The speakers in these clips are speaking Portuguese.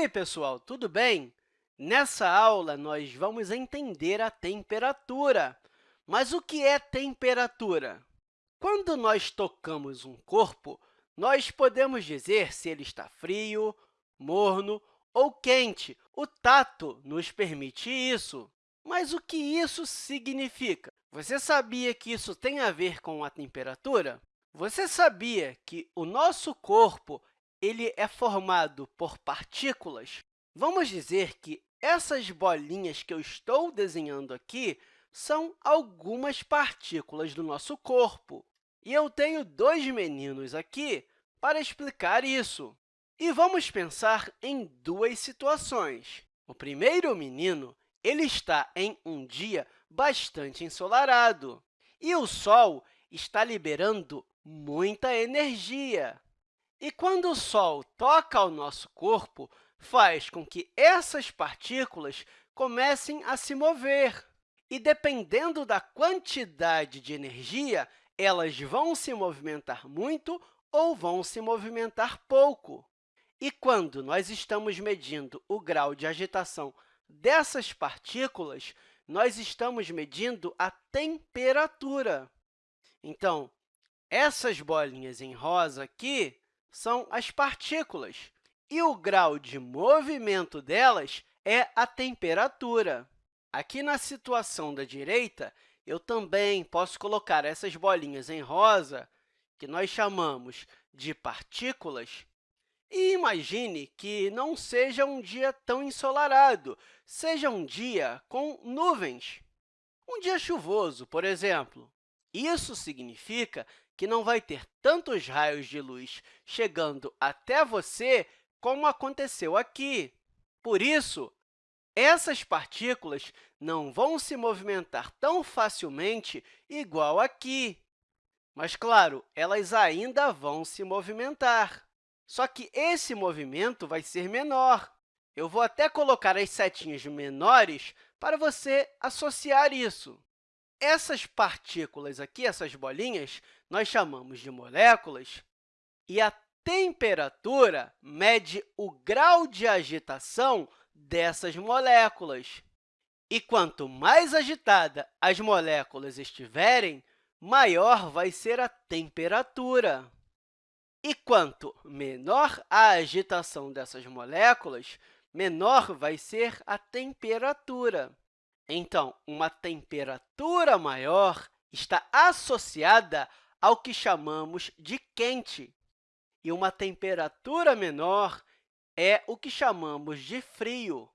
aí, pessoal, tudo bem? Nessa aula, nós vamos entender a temperatura. Mas o que é temperatura? Quando nós tocamos um corpo, nós podemos dizer se ele está frio, morno ou quente. O tato nos permite isso. Mas o que isso significa? Você sabia que isso tem a ver com a temperatura? Você sabia que o nosso corpo ele é formado por partículas? Vamos dizer que essas bolinhas que eu estou desenhando aqui são algumas partículas do nosso corpo. E eu tenho dois meninos aqui para explicar isso. E vamos pensar em duas situações. O primeiro menino ele está em um dia bastante ensolarado, e o Sol está liberando muita energia. E quando o Sol toca ao nosso corpo, faz com que essas partículas comecem a se mover. E, dependendo da quantidade de energia, elas vão se movimentar muito ou vão se movimentar pouco. E quando nós estamos medindo o grau de agitação dessas partículas, nós estamos medindo a temperatura. Então, essas bolinhas em rosa aqui são as partículas, e o grau de movimento delas é a temperatura. Aqui na situação da direita, eu também posso colocar essas bolinhas em rosa, que nós chamamos de partículas, e imagine que não seja um dia tão ensolarado, seja um dia com nuvens. Um dia chuvoso, por exemplo. Isso significa que não vai ter tantos raios de luz chegando até você como aconteceu aqui. Por isso, essas partículas não vão se movimentar tão facilmente igual aqui. Mas, claro, elas ainda vão se movimentar. Só que esse movimento vai ser menor. Eu vou até colocar as setinhas menores para você associar isso. Essas partículas aqui, essas bolinhas, nós chamamos de moléculas, e a temperatura mede o grau de agitação dessas moléculas. E quanto mais agitada as moléculas estiverem, maior vai ser a temperatura. E quanto menor a agitação dessas moléculas, menor vai ser a temperatura. Então, uma temperatura maior está associada ao que chamamos de quente, e uma temperatura menor é o que chamamos de frio.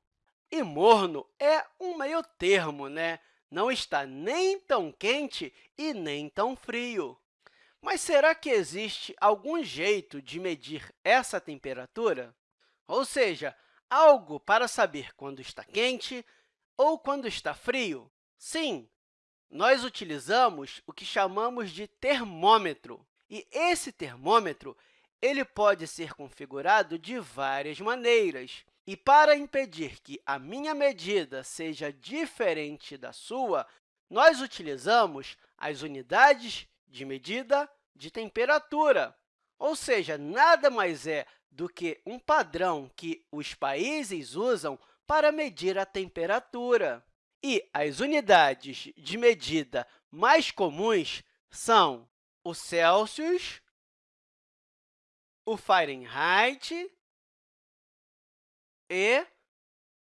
E morno é um meio termo, né? não está nem tão quente e nem tão frio. Mas será que existe algum jeito de medir essa temperatura? Ou seja, algo para saber quando está quente ou quando está frio? Sim, nós utilizamos o que chamamos de termômetro. E esse termômetro ele pode ser configurado de várias maneiras. E para impedir que a minha medida seja diferente da sua, nós utilizamos as unidades de medida de temperatura, ou seja, nada mais é do que um padrão que os países usam para medir a temperatura. E as unidades de medida mais comuns são o Celsius, o Fahrenheit e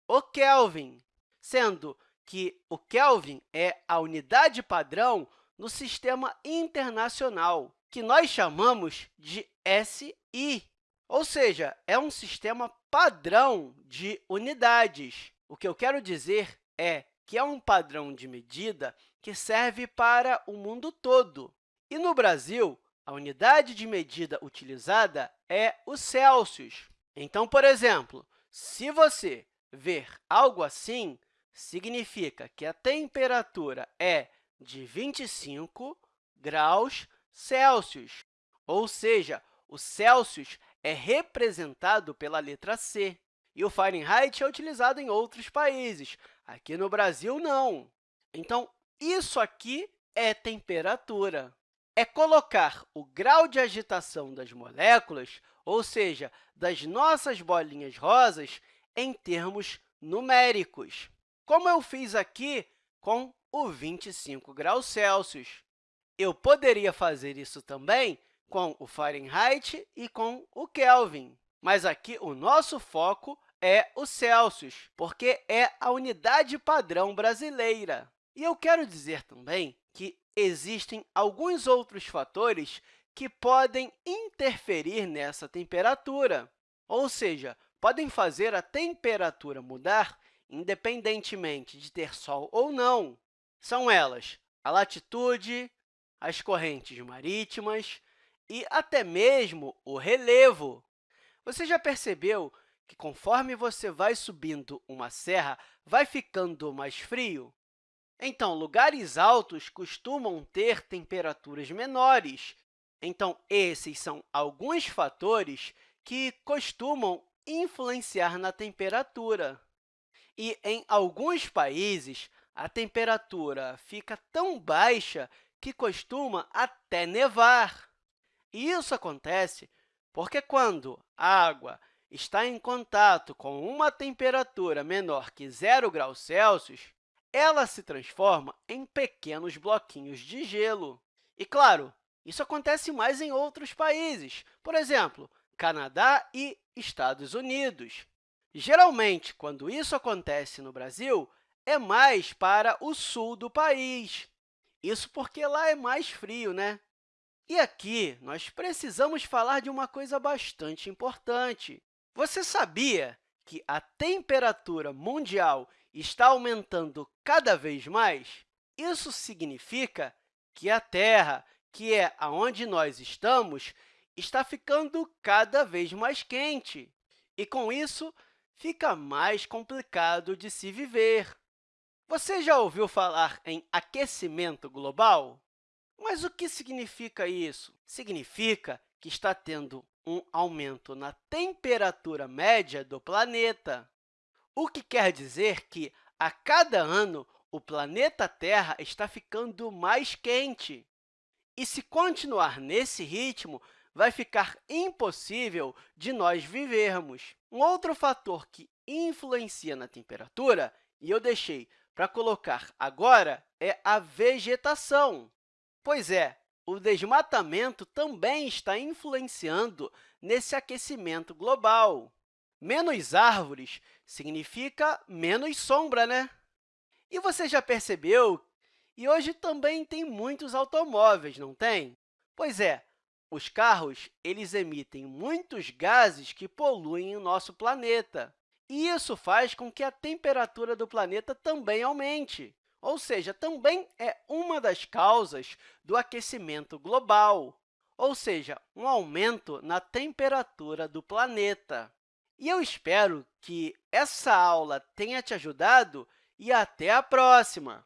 o Kelvin, sendo que o Kelvin é a unidade padrão no sistema internacional, que nós chamamos de SI, ou seja, é um sistema padrão de unidades. O que eu quero dizer é que é um padrão de medida que serve para o mundo todo. E no Brasil, a unidade de medida utilizada é o Celsius. Então, por exemplo, se você ver algo assim, significa que a temperatura é de 25 graus Celsius, ou seja, o Celsius é representado pela letra C. E o Fahrenheit é utilizado em outros países. Aqui no Brasil, não. Então, isso aqui é temperatura. é colocar o grau de agitação das moléculas, ou seja, das nossas bolinhas rosas, em termos numéricos, como eu fiz aqui com o 25 graus Celsius. Eu poderia fazer isso também com o Fahrenheit e com o Kelvin, mas aqui o nosso foco é o Celsius, porque é a unidade padrão brasileira. E eu quero dizer também que existem alguns outros fatores que podem interferir nessa temperatura, ou seja, podem fazer a temperatura mudar independentemente de ter sol ou não. São elas a latitude, as correntes marítimas e até mesmo o relevo. Você já percebeu que, conforme você vai subindo uma serra, vai ficando mais frio? Então, lugares altos costumam ter temperaturas menores. Então, esses são alguns fatores que costumam influenciar na temperatura. E, em alguns países, a temperatura fica tão baixa que costuma até nevar. Isso acontece porque, quando a água está em contato com uma temperatura menor que zero graus Celsius, ela se transforma em pequenos bloquinhos de gelo. E, claro, isso acontece mais em outros países, por exemplo, Canadá e Estados Unidos. Geralmente, quando isso acontece no Brasil, é mais para o sul do país. Isso porque lá é mais frio, né? E aqui, nós precisamos falar de uma coisa bastante importante. Você sabia que a temperatura mundial está aumentando cada vez mais? Isso significa que a Terra, que é onde nós estamos, está ficando cada vez mais quente. E, com isso, fica mais complicado de se viver. Você já ouviu falar em aquecimento global? Mas o que significa isso? Significa que está tendo um aumento na temperatura média do planeta, o que quer dizer que, a cada ano, o planeta Terra está ficando mais quente. E, se continuar nesse ritmo, vai ficar impossível de nós vivermos. Um outro fator que influencia na temperatura, e eu deixei para colocar agora, é a vegetação. Pois é, o desmatamento também está influenciando nesse aquecimento global. Menos árvores significa menos sombra, né? E você já percebeu? E hoje também tem muitos automóveis, não tem? Pois é, os carros eles emitem muitos gases que poluem o nosso planeta. E isso faz com que a temperatura do planeta também aumente, ou seja, também é uma das causas do aquecimento global, ou seja, um aumento na temperatura do planeta. E eu espero que essa aula tenha te ajudado e até a próxima!